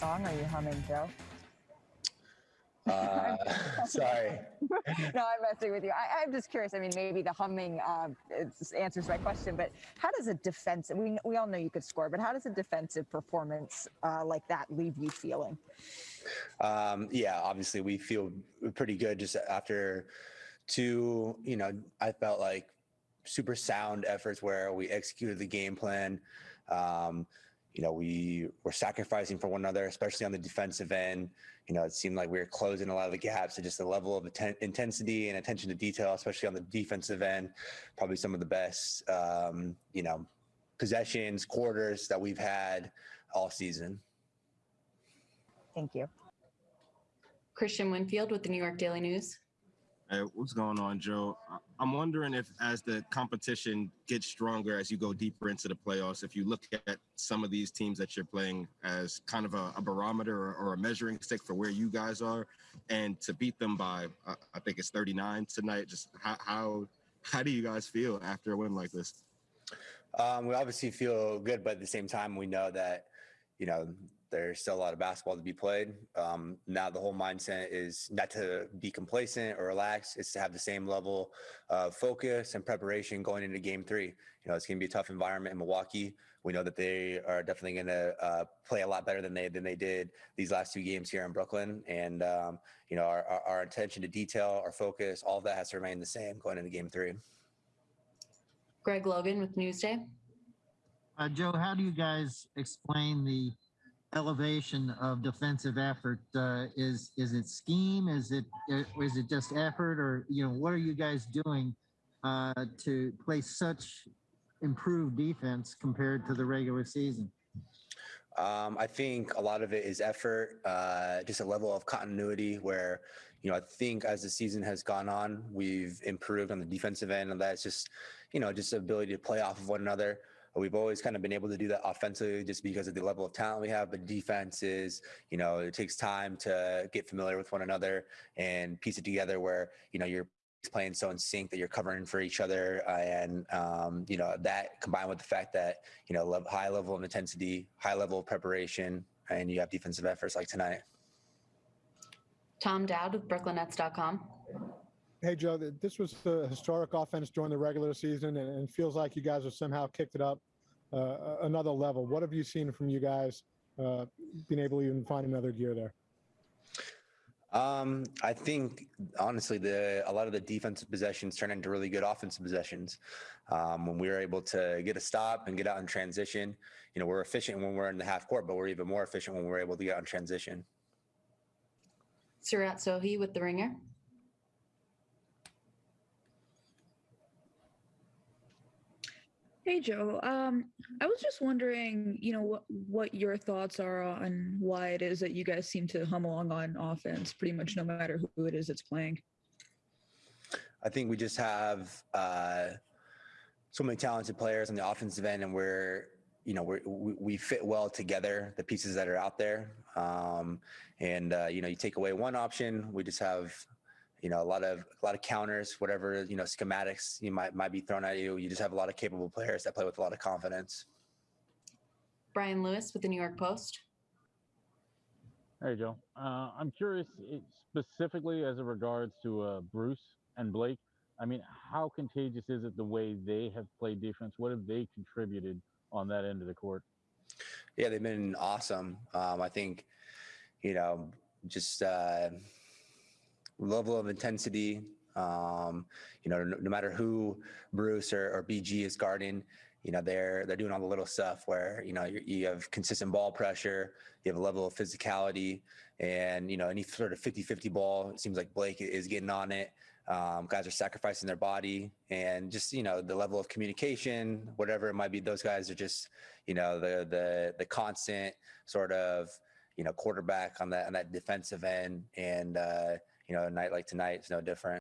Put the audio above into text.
song are you humming, Joe? Uh, sorry. no, I'm messing with you. I, am just curious. I mean, maybe the humming uh, answers my question, but how does a defensive, we, we all know you could score, but how does a defensive performance uh, like that leave you feeling? Um, yeah, obviously we feel pretty good just after two, you know, I felt like super sound efforts where we executed the game plan. Um, you know, we were sacrificing for one another, especially on the defensive end. You know, it seemed like we were closing a lot of the gaps. So just the level of intensity and attention to detail, especially on the defensive end, probably some of the best, um, you know, possessions, quarters that we've had all season. Thank you. Kristian Winfield with the New York Daily News. Hey, what's going on, Joe? I'm wondering if, as the competition gets stronger as you go deeper into the playoffs, if you look at some of these teams that you're playing as kind of a, a barometer or, or, a measuring stick for where you guys are, and to beat them by, uh, I think it's 39 tonight. Just how, how how do you guys feel after a win like this? Um, we obviously feel good, but at the same time, we know that you know there's still a lot of basketball to be played. Um, now the whole mindset is not to be complacent or relaxed. It's to have the same level of focus and preparation going into game three. You know, it's going to be a tough environment in Milwaukee. We know that they are definitely going to uh, play a lot better than they than they did these last two games here in Brooklyn. And um, you know, our, our, our attention to detail, our focus, all of that has to remain the same going into game three. Greg Logan with Newsday. Uh, Joe, how do you guys explain the elevation of defensive effort? Uh, is is it scheme? Is it uh, it just effort, or you know, what are you guys doing uh, to play such improved defense compared to the regular season? Um, I think a lot of it is effort, uh, just a level of continuity where, you know, I think as the season has gone on, we've improved on the defensive end, and that's just, you know, just the ability to play off of one another. We've always kind of been able to do that offensively just because of the level of talent we have. But defense is, you know, it takes time to get familiar with one another and piece it together where, you know, you're playing so in sync that you're covering for each other. Uh, and, um, you know, that combined with the fact that, you know, love, high level of intensity, high level of preparation, and you have defensive efforts like tonight. Tom Dowd with BrooklynNets.com. Hey, Joe, this was the historic offense during the regular season, and it feels like you guys have somehow kicked it up uh, another level. What have you seen from you guys uh, being able to even find another gear there? Um, I think honestly, the a lot of the defensive possessions turn into really good offensive possessions. Um, when we were able to get a stop and get out in transition, you know, we're efficient when we're in the half court, but we're even more efficient when we're able to get out in transition. Seerat Sohi with the Ringer. Hey Joe, um, I was just wondering, you know, what what your thoughts are on why it is that you guys seem to hum along on offense, pretty much no matter who it is that's playing. I think we just have uh, so many talented players on the offensive end, and we're you know we we fit well together. The pieces that are out there, um, and uh, you know, you take away one option, we just have you know, a lot of a lot of counters, whatever you know, schematics you might might be thrown at you. You just have a lot of capable players that play with a lot of confidence. Brian Lewis with the New York Post. Hey Joe, uh, I'm curious specifically as it regards to uh, Bruce and Blake. I mean, how contagious is it the way they have played defense? What have they contributed on that end of the court? Yeah, they've been awesome. Um, I think, you know, just. Uh, level of intensity. Um, you know, no, no, matter who Bruce or, or, BG is guarding, you know, they're they're doing all the little stuff where you know you, have consistent ball pressure, you have a level of physicality, and you know any sort of 50-50 ball. It seems like Blake is getting on it. Um, guys are sacrificing their body, and just you know the level of communication, whatever it might be. Those guys are just you know the the the constant sort of you know quarterback on that on that defensive end and. Uh, you know, a night like tonight is no different.